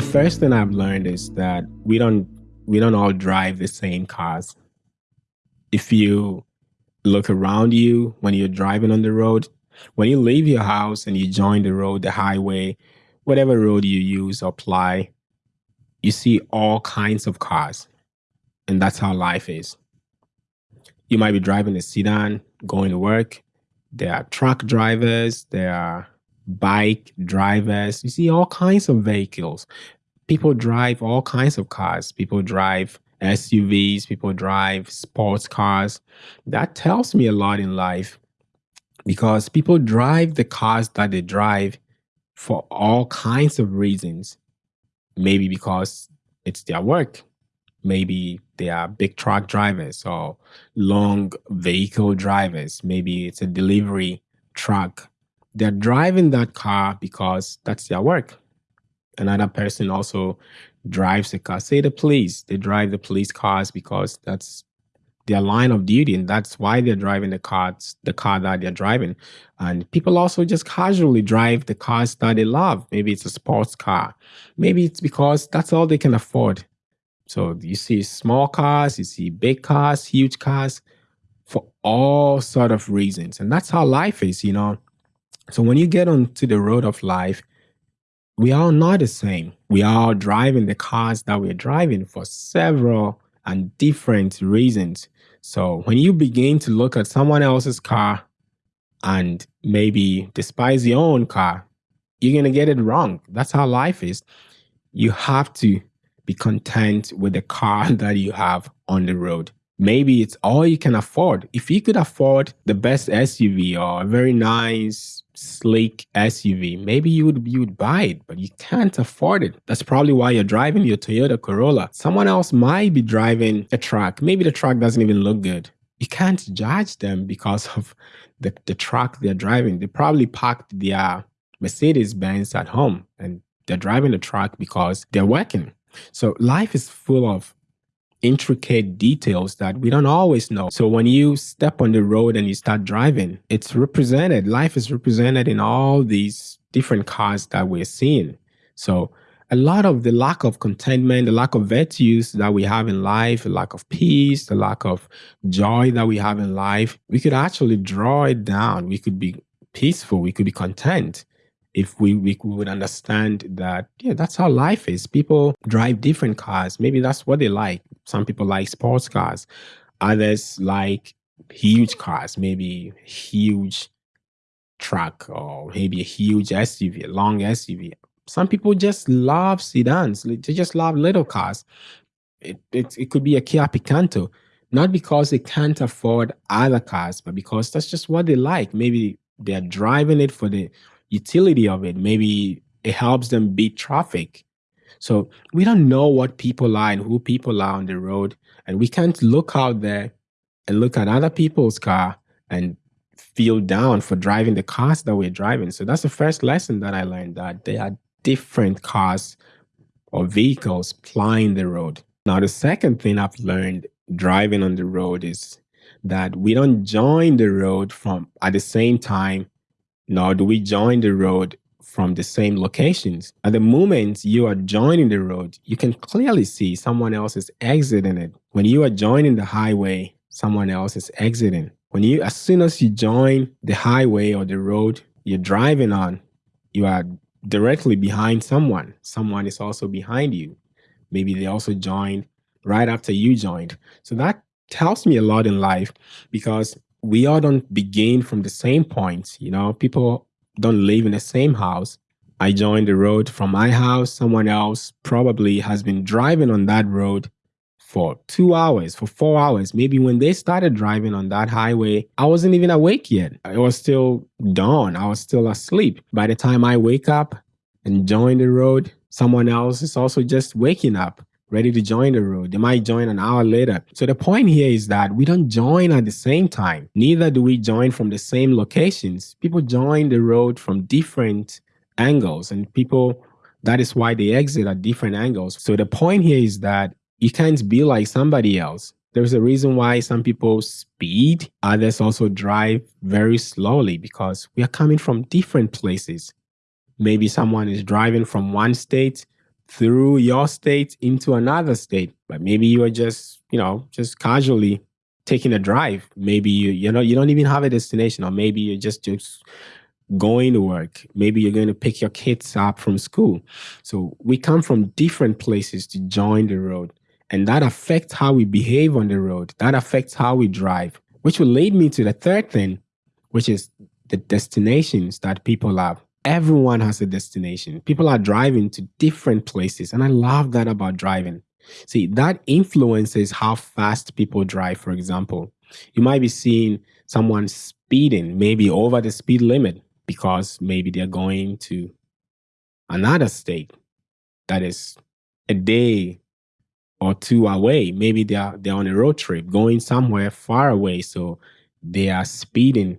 The first thing I've learned is that we don't we don't all drive the same cars. If you look around you when you're driving on the road, when you leave your house and you join the road, the highway, whatever road you use or apply, you see all kinds of cars. And that's how life is. You might be driving a sedan, going to work. There are truck drivers, there are bike drivers. You see all kinds of vehicles. People drive all kinds of cars. People drive SUVs, people drive sports cars. That tells me a lot in life because people drive the cars that they drive for all kinds of reasons. Maybe because it's their work. Maybe they are big truck drivers or long vehicle drivers. Maybe it's a delivery truck. They're driving that car because that's their work. Another person also drives the car. Say the police, they drive the police cars because that's their line of duty and that's why they're driving the cars the car that they're driving. And people also just casually drive the cars that they love. Maybe it's a sports car. Maybe it's because that's all they can afford. So you see small cars you see big cars huge cars for all sort of reasons. And that's how life is you know so when you get onto the road of life we are not the same we are driving the cars that we're driving for several and different reasons so when you begin to look at someone else's car and maybe despise your own car, you're going to get it wrong. That's how life is. You have to be content with the car that you have on the road. Maybe it's all you can afford. If you could afford the best SUV or a very nice, sleek SUV, maybe you would you would buy it, but you can't afford it. That's probably why you're driving your Toyota Corolla. Someone else might be driving a truck. Maybe the truck doesn't even look good. You can't judge them because of the, the truck they're driving. They probably parked their Mercedes Benz at home and they're driving the truck because they're working. So life is full of intricate details that we don't always know. So when you step on the road and you start driving, it's represented, life is represented in all these different cars that we're seeing. So a lot of the lack of contentment, the lack of virtues that we have in life, the lack of peace, the lack of joy that we have in life, we could actually draw it down. We could be peaceful, we could be content if we, we would understand that, yeah, that's how life is. People drive different cars. Maybe that's what they like. Some people like sports cars. Others like huge cars, maybe huge truck or maybe a huge SUV, a long SUV. Some people just love sedans. They just love little cars. It, it, it could be a Kia Picanto, not because they can't afford other cars, but because that's just what they like. Maybe they're driving it for the utility of it. Maybe it helps them beat traffic. So we don't know what people are and who people are on the road. And we can't look out there and look at other people's car and feel down for driving the cars that we're driving. So that's the first lesson that I learned that there are different cars or vehicles plying the road. Now, the second thing I've learned driving on the road is that we don't join the road from at the same time nor do we join the road from the same locations. At the moment you are joining the road, you can clearly see someone else is exiting it. When you are joining the highway, someone else is exiting. When you, as soon as you join the highway or the road you're driving on, you are directly behind someone. Someone is also behind you. Maybe they also joined right after you joined. So that tells me a lot in life because we all don't begin from the same point. You know, people don't live in the same house. I joined the road from my house. Someone else probably has been driving on that road for two hours, for four hours. Maybe when they started driving on that highway, I wasn't even awake yet. It was still dawn. I was still asleep. By the time I wake up and join the road, someone else is also just waking up ready to join the road. They might join an hour later. So the point here is that we don't join at the same time. Neither do we join from the same locations. People join the road from different angles and people, that is why they exit at different angles. So the point here is that you can't be like somebody else. There's a reason why some people speed, others also drive very slowly because we are coming from different places. Maybe someone is driving from one state through your state into another state. But maybe you are just, you know, just casually taking a drive. Maybe you you know you don't even have a destination, or maybe you're just just going to work. Maybe you're going to pick your kids up from school. So we come from different places to join the road. And that affects how we behave on the road. That affects how we drive, which will lead me to the third thing, which is the destinations that people have. Everyone has a destination. People are driving to different places. And I love that about driving. See, that influences how fast people drive, for example. You might be seeing someone speeding, maybe over the speed limit, because maybe they're going to another state that is a day or two away. Maybe they're they're on a road trip going somewhere far away. So they are speeding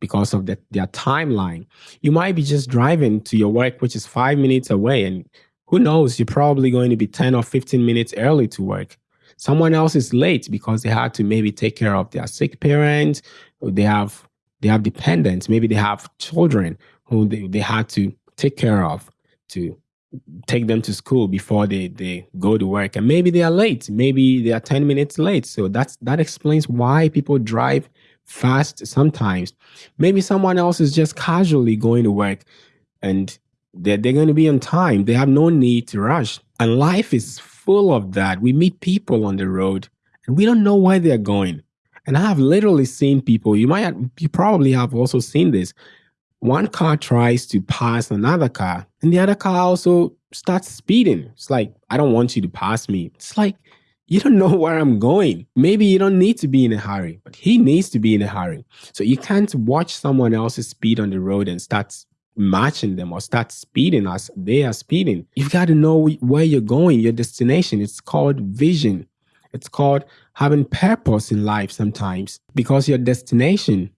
because of the, their timeline. You might be just driving to your work, which is five minutes away, and who knows, you're probably going to be 10 or 15 minutes early to work. Someone else is late because they had to maybe take care of their sick parents, they have they have dependents, maybe they have children who they, they had to take care of to take them to school before they, they go to work. And maybe they are late. Maybe they are 10 minutes late. So that's that explains why people drive fast sometimes. Maybe someone else is just casually going to work and they're, they're going to be on time. They have no need to rush. And life is full of that. We meet people on the road and we don't know where they're going. And I have literally seen people, you might, you probably have also seen this. One car tries to pass another car, and the other car also starts speeding. It's like, I don't want you to pass me. It's like, you don't know where I'm going. Maybe you don't need to be in a hurry, but he needs to be in a hurry. So you can't watch someone else's speed on the road and start matching them or start speeding as they are speeding. You've got to know where you're going, your destination. It's called vision. It's called having purpose in life sometimes because your destination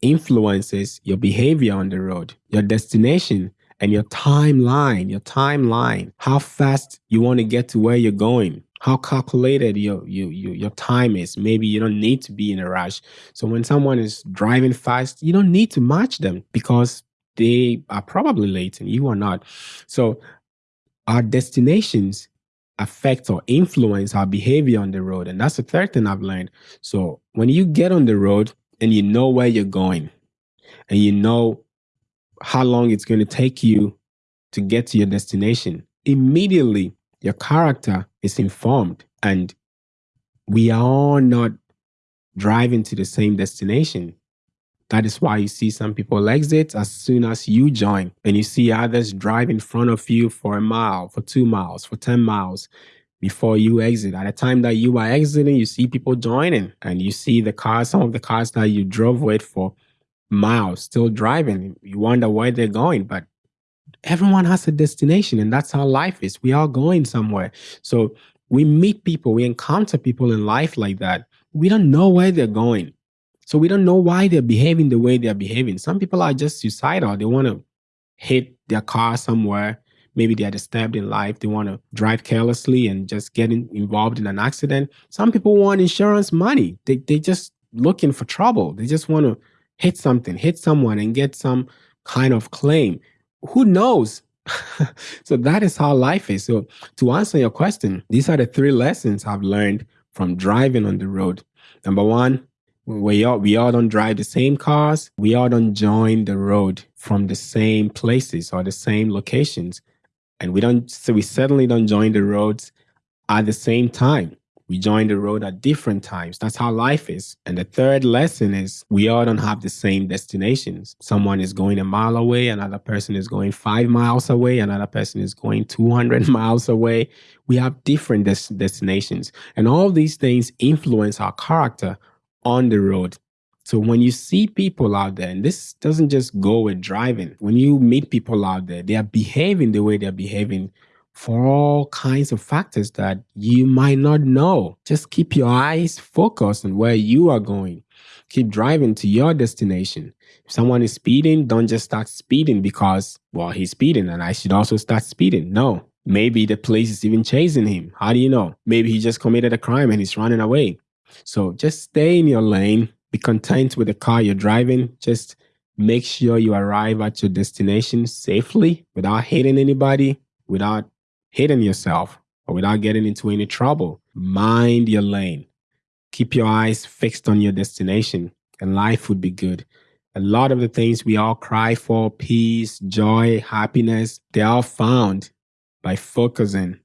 influences your behavior on the road, your destination and your timeline, your timeline, how fast you want to get to where you're going, how calculated your, your, your, your time is. Maybe you don't need to be in a rush. So when someone is driving fast, you don't need to match them because they are probably late and you are not. So our destinations affect or influence our behavior on the road. And that's the third thing I've learned. So when you get on the road and you know where you're going and you know how long it's going to take you to get to your destination, immediately your character is informed and we are all not driving to the same destination. That is why you see some people exit as soon as you join, and you see others drive in front of you for a mile, for two miles, for 10 miles before you exit. At the time that you are exiting, you see people joining, and you see the cars, some of the cars that you drove with for miles still driving. You wonder where they're going, but everyone has a destination, and that's how life is. We are going somewhere. So we meet people, we encounter people in life like that. We don't know where they're going. So we don't know why they're behaving the way they're behaving. Some people are just suicidal. They want to hit their car somewhere. Maybe they are disturbed in life. They want to drive carelessly and just get in, involved in an accident. Some people want insurance money. They they just looking for trouble. They just want to hit something, hit someone, and get some kind of claim. Who knows? so that is how life is. So to answer your question, these are the three lessons I've learned from driving on the road. Number one, we all we all don't drive the same cars. We all don't join the road from the same places or the same locations, and we don't. So we certainly don't join the roads at the same time. We join the road at different times. That's how life is. And the third lesson is we all don't have the same destinations. Someone is going a mile away, another person is going five miles away, another person is going 200 miles away. We have different des destinations. And all these things influence our character on the road. So when you see people out there, and this doesn't just go with driving, when you meet people out there, they are behaving the way they're behaving for all kinds of factors that you might not know. Just keep your eyes focused on where you are going. Keep driving to your destination. If someone is speeding, don't just start speeding because, well, he's speeding and I should also start speeding. No, maybe the police is even chasing him. How do you know? Maybe he just committed a crime and he's running away. So just stay in your lane, be content with the car you're driving. Just make sure you arrive at your destination safely without hitting anybody, without hitting yourself or without getting into any trouble. Mind your lane. Keep your eyes fixed on your destination, and life would be good. A lot of the things we all cry for peace, joy, happiness they're all found by focusing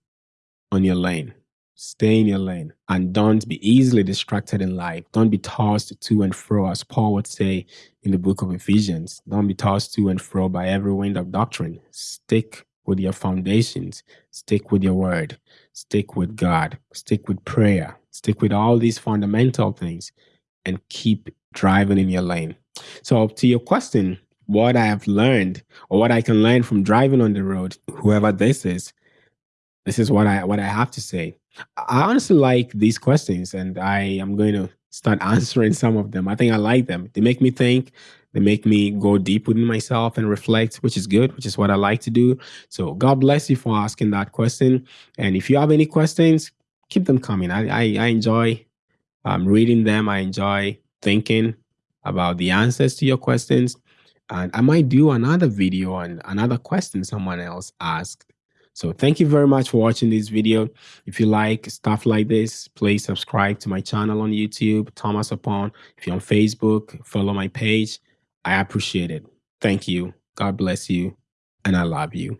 on your lane. Stay in your lane and don't be easily distracted in life. Don't be tossed to and fro, as Paul would say in the book of Ephesians. Don't be tossed to and fro by every wind of doctrine. Stick with your foundations. Stick with your word. Stick with God. Stick with prayer. Stick with all these fundamental things and keep driving in your lane. So, to your question, what I have learned or what I can learn from driving on the road, whoever this is, this is what I what I have to say. I honestly like these questions, and I am going to start answering some of them. I think I like them. They make me think. They make me go deep within myself and reflect, which is good, which is what I like to do. So God bless you for asking that question. And if you have any questions, keep them coming. I I, I enjoy um, reading them. I enjoy thinking about the answers to your questions. And I might do another video on another question someone else asked so thank you very much for watching this video. If you like stuff like this, please subscribe to my channel on YouTube, Thomas Upon. If you're on Facebook, follow my page. I appreciate it. Thank you. God bless you. And I love you.